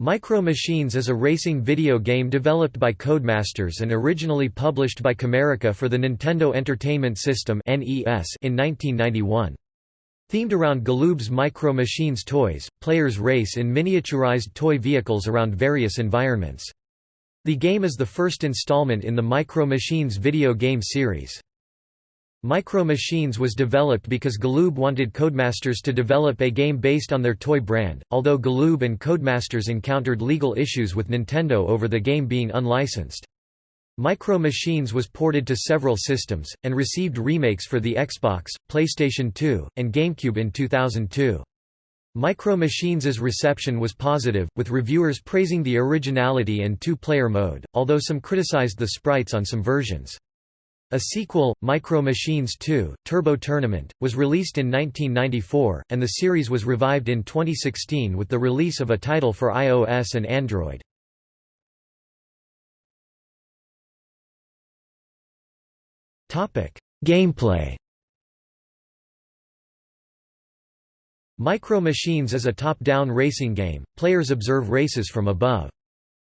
Micro Machines is a racing video game developed by Codemasters and originally published by Camerica for the Nintendo Entertainment System in 1991. Themed around Galoob's Micro Machines toys, players race in miniaturized toy vehicles around various environments. The game is the first installment in the Micro Machines video game series. Micro Machines was developed because Galoob wanted Codemasters to develop a game based on their toy brand, although Galoob and Codemasters encountered legal issues with Nintendo over the game being unlicensed. Micro Machines was ported to several systems, and received remakes for the Xbox, PlayStation 2, and GameCube in 2002. Micro Machines' reception was positive, with reviewers praising the originality and two-player mode, although some criticized the sprites on some versions. A sequel, Micro Machines 2, Turbo Tournament, was released in 1994, and the series was revived in 2016 with the release of a title for iOS and Android. Gameplay Micro Machines is a top-down racing game, players observe races from above.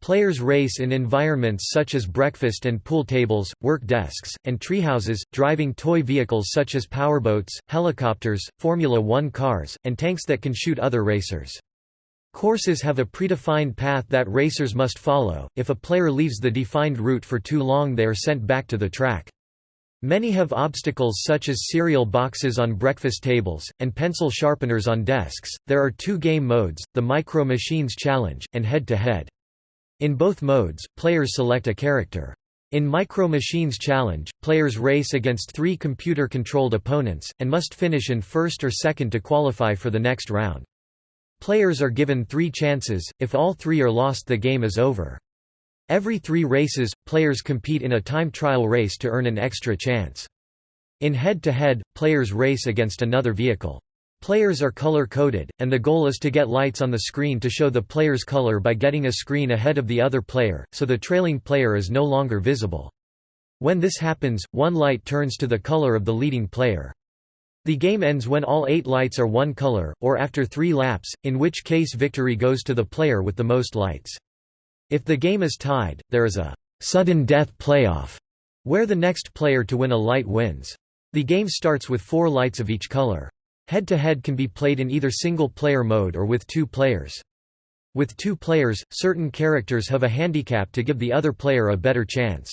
Players race in environments such as breakfast and pool tables, work desks, and treehouses, driving toy vehicles such as powerboats, helicopters, Formula One cars, and tanks that can shoot other racers. Courses have a predefined path that racers must follow, if a player leaves the defined route for too long they are sent back to the track. Many have obstacles such as cereal boxes on breakfast tables, and pencil sharpeners on desks. There are two game modes, the Micro Machines Challenge, and head-to-head. -head. In both modes, players select a character. In Micro Machines Challenge, players race against three computer-controlled opponents, and must finish in first or second to qualify for the next round. Players are given three chances, if all three are lost the game is over. Every three races, players compete in a time trial race to earn an extra chance. In head-to-head, -head, players race against another vehicle. Players are color-coded, and the goal is to get lights on the screen to show the player's color by getting a screen ahead of the other player, so the trailing player is no longer visible. When this happens, one light turns to the color of the leading player. The game ends when all eight lights are one color, or after three laps, in which case victory goes to the player with the most lights. If the game is tied, there is a «sudden death playoff» where the next player to win a light wins. The game starts with four lights of each color. Head-to-head -head can be played in either single-player mode or with two players. With two players, certain characters have a handicap to give the other player a better chance.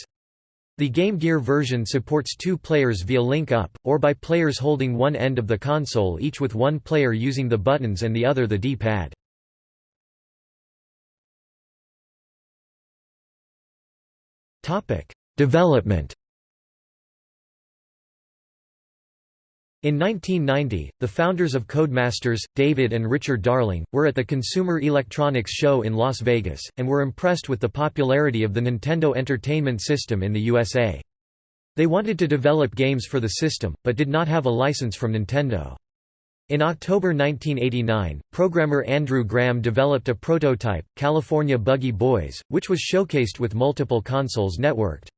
The Game Gear version supports two players via link-up, or by players holding one end of the console each with one player using the buttons and the other the D-pad. Development In 1990, the founders of Codemasters, David and Richard Darling, were at the Consumer Electronics Show in Las Vegas, and were impressed with the popularity of the Nintendo Entertainment System in the USA. They wanted to develop games for the system, but did not have a license from Nintendo. In October 1989, programmer Andrew Graham developed a prototype, California Buggy Boys, which was showcased with multiple consoles networked.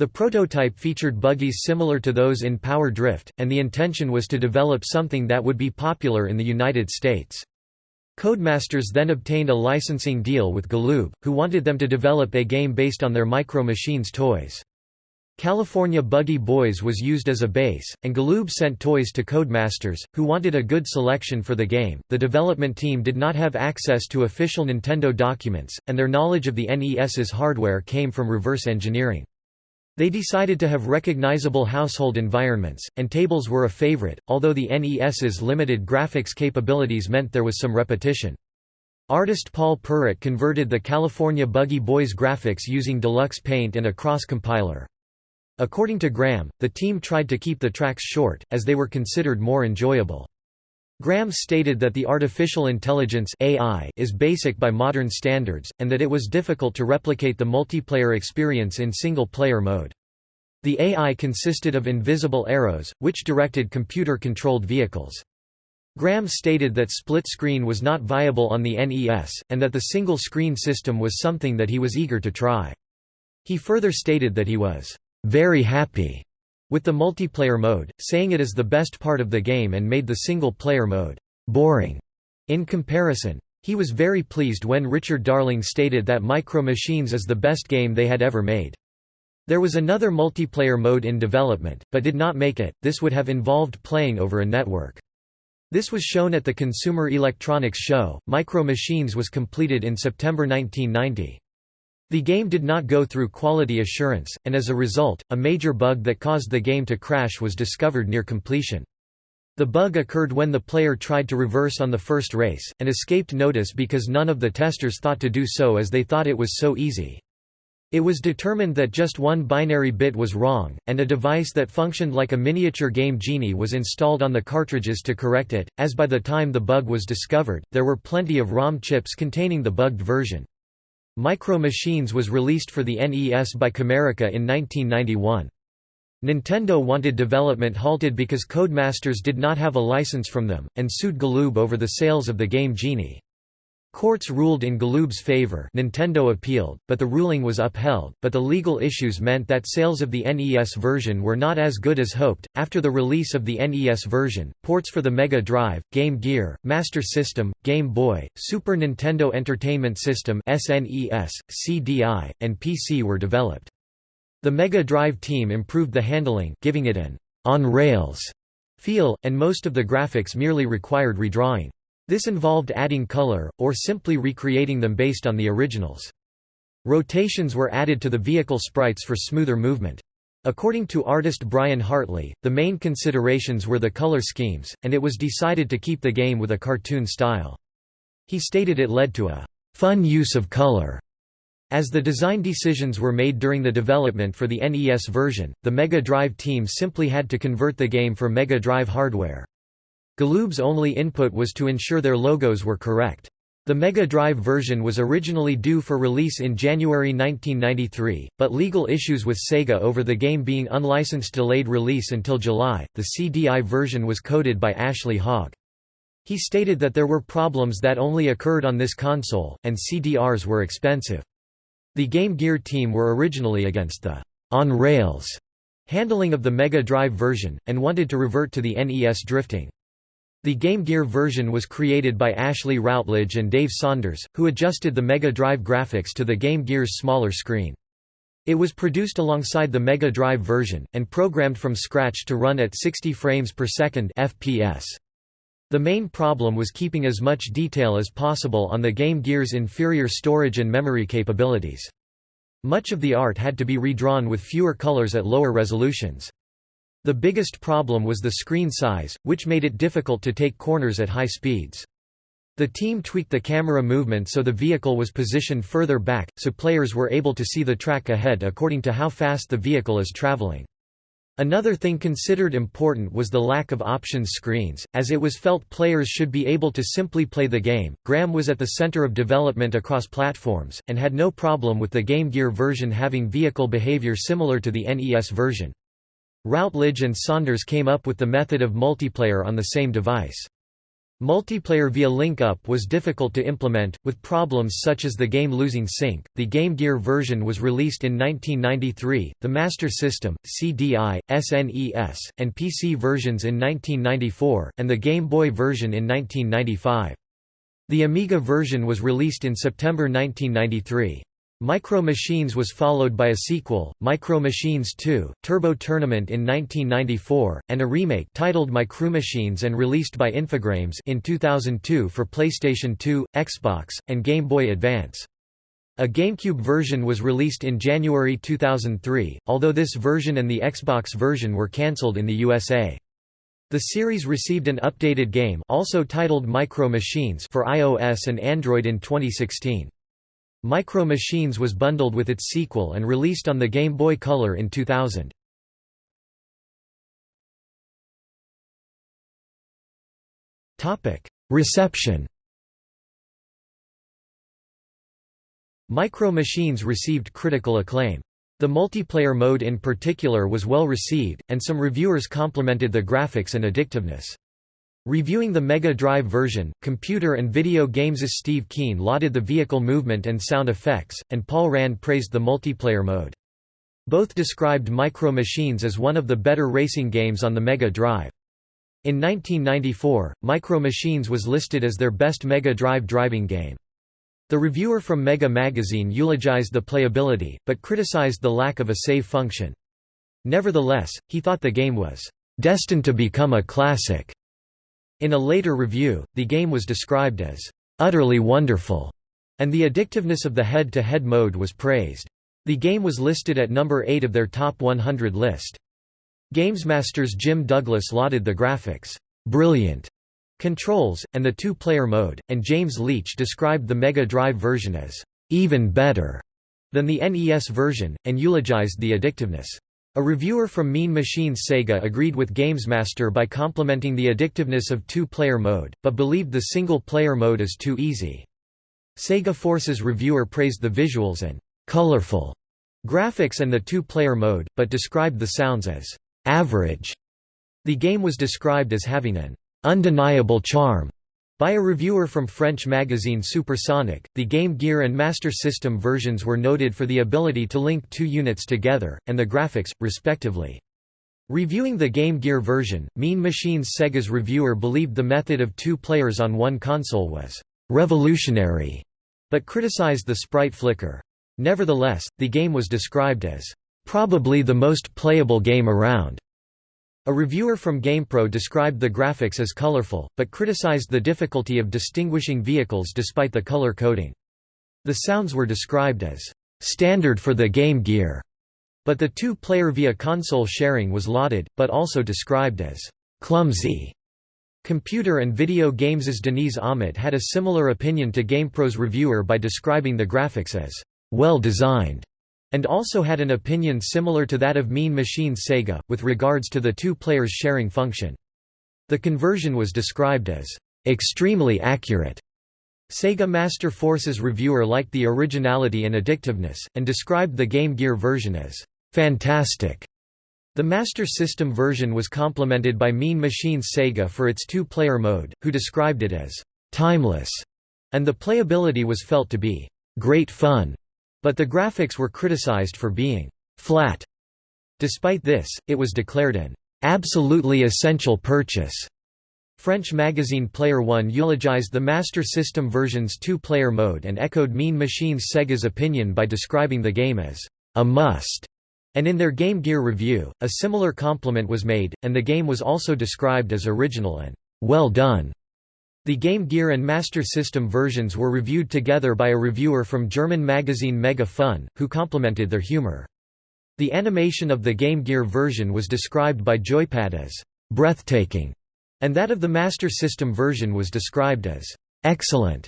The prototype featured buggies similar to those in Power Drift, and the intention was to develop something that would be popular in the United States. Codemasters then obtained a licensing deal with Galoob, who wanted them to develop a game based on their Micro Machines toys. California Buggy Boys was used as a base, and Galoob sent toys to Codemasters, who wanted a good selection for the game. The development team did not have access to official Nintendo documents, and their knowledge of the NES's hardware came from reverse engineering. They decided to have recognizable household environments, and tables were a favorite, although the NES's limited graphics capabilities meant there was some repetition. Artist Paul Purrett converted the California Buggy Boys graphics using Deluxe Paint and a cross-compiler. According to Graham, the team tried to keep the tracks short, as they were considered more enjoyable. Graham stated that the artificial intelligence AI is basic by modern standards, and that it was difficult to replicate the multiplayer experience in single-player mode. The AI consisted of invisible arrows, which directed computer-controlled vehicles. Graham stated that split screen was not viable on the NES, and that the single-screen system was something that he was eager to try. He further stated that he was very happy with the multiplayer mode, saying it is the best part of the game and made the single-player mode boring in comparison. He was very pleased when Richard Darling stated that Micro Machines is the best game they had ever made. There was another multiplayer mode in development, but did not make it, this would have involved playing over a network. This was shown at the Consumer Electronics Show. Micro Machines was completed in September 1990. The game did not go through quality assurance, and as a result, a major bug that caused the game to crash was discovered near completion. The bug occurred when the player tried to reverse on the first race, and escaped notice because none of the testers thought to do so as they thought it was so easy. It was determined that just one binary bit was wrong, and a device that functioned like a miniature Game Genie was installed on the cartridges to correct it, as by the time the bug was discovered, there were plenty of ROM chips containing the bugged version. Micro Machines was released for the NES by Camerica in 1991. Nintendo wanted development halted because Codemasters did not have a license from them, and sued Galoob over the sales of the game Genie. Courts ruled in Galoob's favor Nintendo appealed, but the ruling was upheld, but the legal issues meant that sales of the NES version were not as good as hoped. After the release of the NES version, ports for the Mega Drive, Game Gear, Master System, Game Boy, Super Nintendo Entertainment System SNES, CDI, and PC were developed. The Mega Drive team improved the handling giving it an on-rails feel, and most of the graphics merely required redrawing. This involved adding color, or simply recreating them based on the originals. Rotations were added to the vehicle sprites for smoother movement. According to artist Brian Hartley, the main considerations were the color schemes, and it was decided to keep the game with a cartoon style. He stated it led to a fun use of color as the design decisions were made during the development for the NES version, the Mega Drive team simply had to convert the game for Mega Drive hardware. Galoob's only input was to ensure their logos were correct. The Mega Drive version was originally due for release in January 1993, but legal issues with Sega over the game being unlicensed delayed release until July. The CDI version was coded by Ashley Hogg. He stated that there were problems that only occurred on this console, and CDRs were expensive. The Game Gear team were originally against the on-rails handling of the Mega Drive version, and wanted to revert to the NES drifting. The Game Gear version was created by Ashley Routledge and Dave Saunders, who adjusted the Mega Drive graphics to the Game Gear's smaller screen. It was produced alongside the Mega Drive version, and programmed from scratch to run at 60 frames per second FPS. The main problem was keeping as much detail as possible on the Game Gear's inferior storage and memory capabilities. Much of the art had to be redrawn with fewer colors at lower resolutions. The biggest problem was the screen size, which made it difficult to take corners at high speeds. The team tweaked the camera movement so the vehicle was positioned further back, so players were able to see the track ahead according to how fast the vehicle is traveling. Another thing considered important was the lack of options screens, as it was felt players should be able to simply play the game. Graham was at the center of development across platforms, and had no problem with the Game Gear version having vehicle behavior similar to the NES version. Routledge and Saunders came up with the method of multiplayer on the same device. Multiplayer via link-up was difficult to implement, with problems such as the game losing sync. The Game Gear version was released in 1993, the Master System, CDI, SNES, and PC versions in 1994, and the Game Boy version in 1995. The Amiga version was released in September 1993. Micro Machines was followed by a sequel, Micro Machines 2, Turbo Tournament in 1994, and a remake titled Micro Machines and released by Infogrames in 2002 for PlayStation 2, Xbox, and Game Boy Advance. A GameCube version was released in January 2003, although this version and the Xbox version were cancelled in the USA. The series received an updated game also titled Micro Machines for iOS and Android in 2016. Micro Machines was bundled with its sequel and released on the Game Boy Color in 2000. Reception Micro Machines received critical acclaim. The multiplayer mode in particular was well received, and some reviewers complimented the graphics and addictiveness. Reviewing the Mega Drive version, computer and video games' Steve Keen lauded the vehicle movement and sound effects, and Paul Rand praised the multiplayer mode. Both described Micro Machines as one of the better racing games on the Mega Drive. In 1994, Micro Machines was listed as their best Mega Drive driving game. The reviewer from Mega Magazine eulogized the playability, but criticized the lack of a save function. Nevertheless, he thought the game was destined to become a classic. In a later review, the game was described as utterly wonderful, and the addictiveness of the head-to-head -head mode was praised. The game was listed at number 8 of their top 100 list. Gamesmaster's Jim Douglas lauded the graphics, brilliant controls, and the two-player mode, and James Leach described the Mega Drive version as even better than the NES version, and eulogized the addictiveness. A reviewer from Mean Machines Sega agreed with Gamesmaster by complimenting the addictiveness of two-player mode, but believed the single-player mode is too easy. Sega Force's reviewer praised the visuals and colorful graphics and the two-player mode, but described the sounds as average. The game was described as having an undeniable charm by a reviewer from French magazine Supersonic, the Game Gear and Master System versions were noted for the ability to link two units together, and the graphics, respectively. Reviewing the Game Gear version, Mean Machines Sega's reviewer believed the method of two players on one console was «revolutionary», but criticized the sprite flicker. Nevertheless, the game was described as «probably the most playable game around». A reviewer from GamePro described the graphics as colorful, but criticized the difficulty of distinguishing vehicles despite the color coding. The sounds were described as standard for the Game Gear, but the two-player via console sharing was lauded, but also described as clumsy. Computer and Video Games' Deniz Ahmet had a similar opinion to GamePro's reviewer by describing the graphics as well designed and also had an opinion similar to that of Mean Machines Sega, with regards to the two players sharing function. The conversion was described as extremely accurate. Sega Master Force's reviewer liked the originality and addictiveness, and described the Game Gear version as fantastic. The Master System version was complimented by Mean Machines Sega for its two-player mode, who described it as timeless, and the playability was felt to be great fun. But the graphics were criticized for being «flat». Despite this, it was declared an «absolutely essential purchase». French magazine Player One eulogized the Master System version's two-player mode and echoed Mean Machines Sega's opinion by describing the game as «a must». And in their Game Gear review, a similar compliment was made, and the game was also described as original and «well done». The Game Gear and Master System versions were reviewed together by a reviewer from German magazine Mega Fun, who complimented their humor. The animation of the Game Gear version was described by Joypad as breathtaking, and that of the Master System version was described as excellent.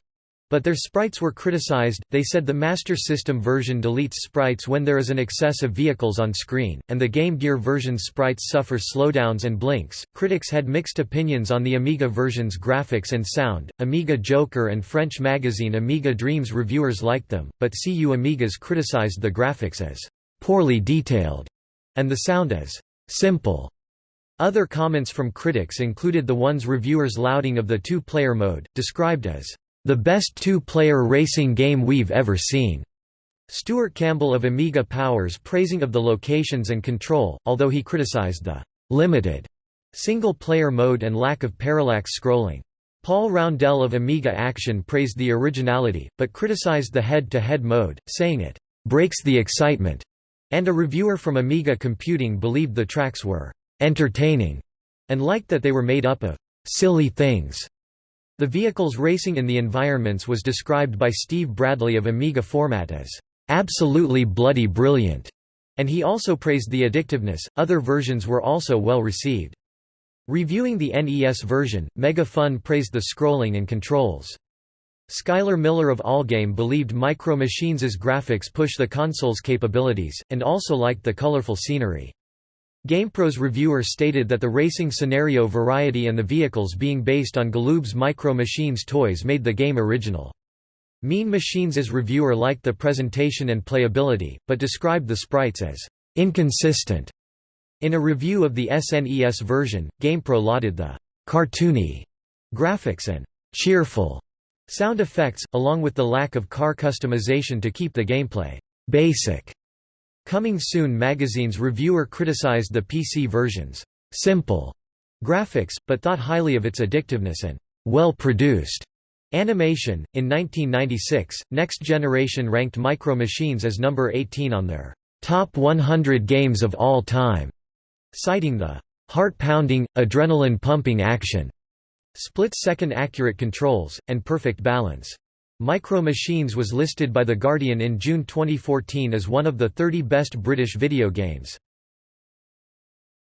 But their sprites were criticized, they said the Master System version deletes sprites when there is an excess of vehicles on screen, and the Game Gear version sprites suffer slowdowns and blinks. Critics had mixed opinions on the Amiga version's graphics and sound. Amiga Joker and French magazine Amiga Dreams reviewers liked them, but CU Amigas criticized the graphics as poorly detailed and the sound as simple. Other comments from critics included the ones reviewers lauding of the two-player mode, described as the best two-player racing game we've ever seen. Stuart Campbell of Amiga Powers praising of the locations and control, although he criticized the limited single-player mode and lack of parallax scrolling. Paul Roundell of Amiga Action praised the originality, but criticized the head-to-head -head mode, saying it breaks the excitement, and a reviewer from Amiga Computing believed the tracks were entertaining and liked that they were made up of silly things. The vehicles racing in the environments was described by Steve Bradley of Amiga Format as absolutely bloody brilliant, and he also praised the addictiveness. Other versions were also well received. Reviewing the NES version, Mega Fun praised the scrolling and controls. Skyler Miller of Allgame believed Micro Machines' graphics push the console's capabilities, and also liked the colorful scenery. GamePro's reviewer stated that the racing scenario variety and the vehicles being based on Galoob's Micro Machines toys made the game original. Mean Machines' reviewer liked the presentation and playability, but described the sprites as inconsistent. In a review of the SNES version, GamePro lauded the cartoony graphics and cheerful sound effects, along with the lack of car customization to keep the gameplay basic. Coming Soon magazine's reviewer criticized the PC version's simple graphics, but thought highly of its addictiveness and well-produced animation. In 1996, Next Generation ranked Micro Machines as number 18 on their top 100 games of all time, citing the heart-pounding, adrenaline-pumping action, split-second accurate controls, and perfect balance. Micro Machines was listed by The Guardian in June 2014 as one of the 30 best British video games.